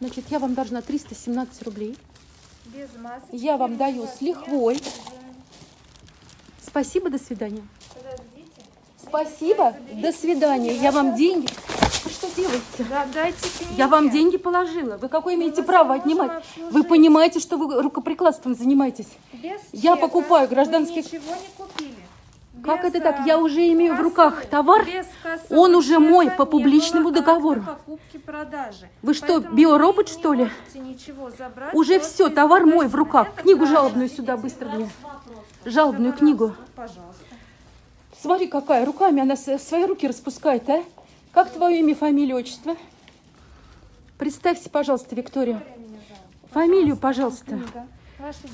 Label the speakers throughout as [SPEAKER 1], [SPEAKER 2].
[SPEAKER 1] Значит, я вам должна 317 рублей.
[SPEAKER 2] Без масок.
[SPEAKER 1] Я вам даю с лихвой. Спасибо, до свидания.
[SPEAKER 2] Подождите.
[SPEAKER 1] Спасибо, до свидания. Я вам деньги... Вы что делаете?
[SPEAKER 2] Да, дайте книги.
[SPEAKER 1] Я вам деньги положила. Вы какое имеете
[SPEAKER 2] вас
[SPEAKER 1] право отнимать?
[SPEAKER 2] обслужить.
[SPEAKER 1] Вы понимаете, что вы рукоприкладством занимаетесь?
[SPEAKER 2] Без
[SPEAKER 1] Я
[SPEAKER 2] чека
[SPEAKER 1] покупаю
[SPEAKER 2] вы
[SPEAKER 1] гражданский-
[SPEAKER 2] ничего не.
[SPEAKER 1] Как
[SPEAKER 2] Без,
[SPEAKER 1] это так?
[SPEAKER 2] а,
[SPEAKER 1] Я уже имею в руках товар, он уже мой по публичному
[SPEAKER 2] акта
[SPEAKER 1] договору. Вы что, биоробот, что ли?
[SPEAKER 2] забрать
[SPEAKER 1] Уже все, товар мой в руках. Книгу жалобную сюда быстро мне. Жалобную книгу.
[SPEAKER 2] Пожалуйста.
[SPEAKER 1] Смотри, какая руками она свои руки распускает, а? Как твое имя, фамилия, отчество? Представься, пожалуйста, Виктория. Фамилию, пожалуйста.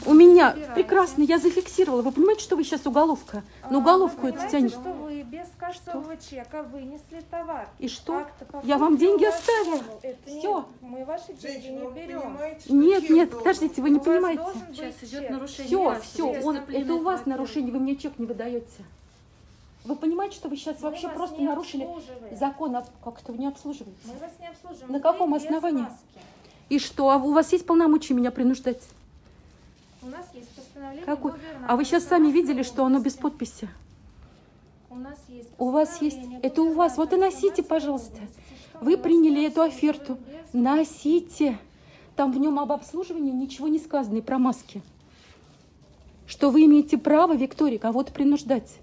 [SPEAKER 1] У меня
[SPEAKER 2] забирайте.
[SPEAKER 1] прекрасно, я зафиксировала. Вы понимаете, что вы сейчас уголовка? На
[SPEAKER 2] А,
[SPEAKER 1] уголовку это тянет.
[SPEAKER 2] что вы без кассового чека вынесли товар.
[SPEAKER 1] И что? Я вам деньги оставила.
[SPEAKER 2] Это
[SPEAKER 1] Всё.
[SPEAKER 2] Мы ваши деньги не берем.
[SPEAKER 1] Нет, нет, подождите, вы не понимаете.
[SPEAKER 3] Сейчас идет нарушение.
[SPEAKER 1] Все, все, он, это у вас нарушение, вы мне чек не выдаете. Вы понимаете, что вы сейчас
[SPEAKER 2] Мы
[SPEAKER 1] вообще просто нарушили закон, а как-то вы не обслуживаете.
[SPEAKER 2] Мы вас не обслуживаем.
[SPEAKER 1] На каком основании? И что, а у вас есть полномочия меня принуждать?
[SPEAKER 2] У нас есть постановление
[SPEAKER 1] Какой?
[SPEAKER 2] губернатора
[SPEAKER 1] А вы сейчас сами видели, что оно без подписи?
[SPEAKER 2] У нас есть
[SPEAKER 1] У вас есть, это у вас, вот и носите, пожалуйста. Вы приняли эту оферту. Носите. Там в нем об обслуживании ничего не сказано и про маски. Что вы имеете право, Виктория, кого-то принуждать.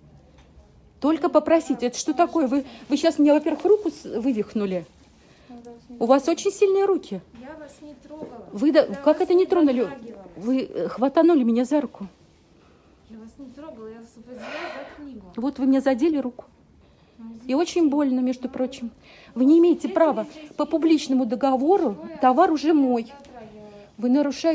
[SPEAKER 1] Только попросите. Это что такое? Вы, вы сейчас мне, во-первых, руку вывихнули. У вас очень сильные руки.
[SPEAKER 2] Я вас не трогала.
[SPEAKER 1] Вы да- как это не тронули? Вы э, хватанули меня за руку.
[SPEAKER 2] Я вас не трогала, я вас за книгу.
[SPEAKER 1] Вот вы мне задели руку. И очень больно, между прочим. Вы не имеете права. По публичному договору товар уже мой. Вы нарушаете